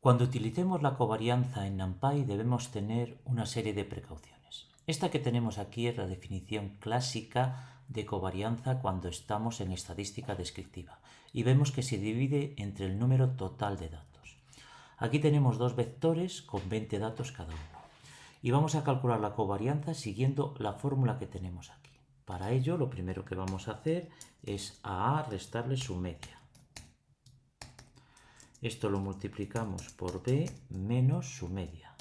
Cuando utilicemos la covarianza en NumPy debemos tener una serie de precauciones. Esta que tenemos aquí es la definición clásica de covarianza cuando estamos en estadística descriptiva y vemos que se divide entre el número total de datos. Aquí tenemos dos vectores con 20 datos cada uno y vamos a calcular la covarianza siguiendo la fórmula que tenemos aquí. Para ello lo primero que vamos a hacer es a A restarle su media. Esto lo multiplicamos por b menos su media.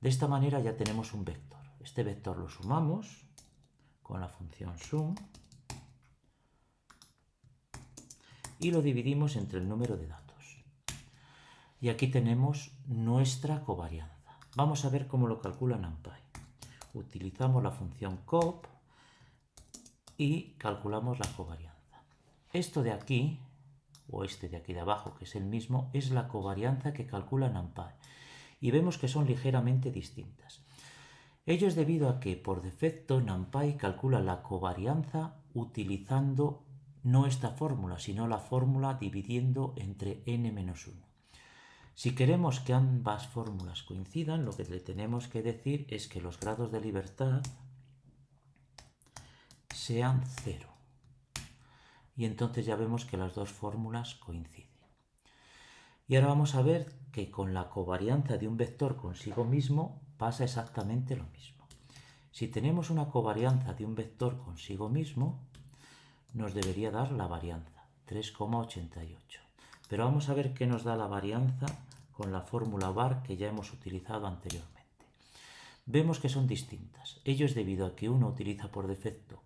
De esta manera ya tenemos un vector. Este vector lo sumamos con la función sum y lo dividimos entre el número de datos. Y aquí tenemos nuestra covarianza. Vamos a ver cómo lo calcula NumPy. Utilizamos la función cop y calculamos la covarianza. Esto de aquí, o este de aquí de abajo, que es el mismo, es la covarianza que calcula NumPy. Y vemos que son ligeramente distintas. Ello es debido a que, por defecto, NumPy calcula la covarianza utilizando no esta fórmula, sino la fórmula dividiendo entre n-1. Si queremos que ambas fórmulas coincidan, lo que le tenemos que decir es que los grados de libertad sean cero y entonces ya vemos que las dos fórmulas coinciden. Y ahora vamos a ver que con la covarianza de un vector consigo mismo pasa exactamente lo mismo. Si tenemos una covarianza de un vector consigo mismo, nos debería dar la varianza, 3,88. Pero vamos a ver qué nos da la varianza con la fórmula var que ya hemos utilizado anteriormente. Vemos que son distintas. Ello es debido a que uno utiliza por defecto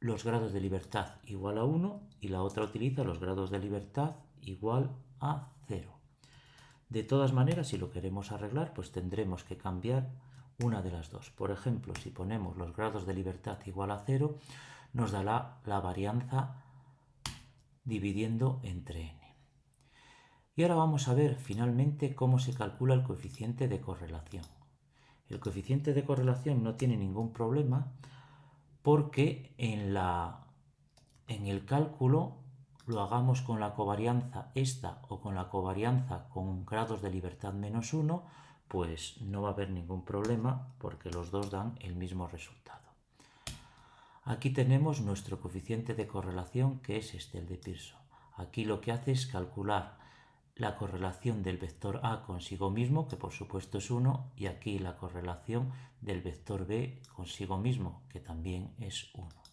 los grados de libertad igual a 1 y la otra utiliza los grados de libertad igual a 0. De todas maneras, si lo queremos arreglar, pues tendremos que cambiar una de las dos. Por ejemplo, si ponemos los grados de libertad igual a 0, nos dará la varianza dividiendo entre n. Y ahora vamos a ver finalmente cómo se calcula el coeficiente de correlación. El coeficiente de correlación no tiene ningún problema porque en, el cálculo lo hagamos con la covarianza esta o con la covarianza con grados de libertad menos 1, pues no va a haber ningún problema porque los dos dan el mismo resultado. Aquí tenemos nuestro coeficiente de correlación que es este, el de Pearson. Aquí lo que hace es calcular la correlación del vector A consigo mismo, que por supuesto es 1, y aquí la correlación del vector B consigo mismo, que también es 1.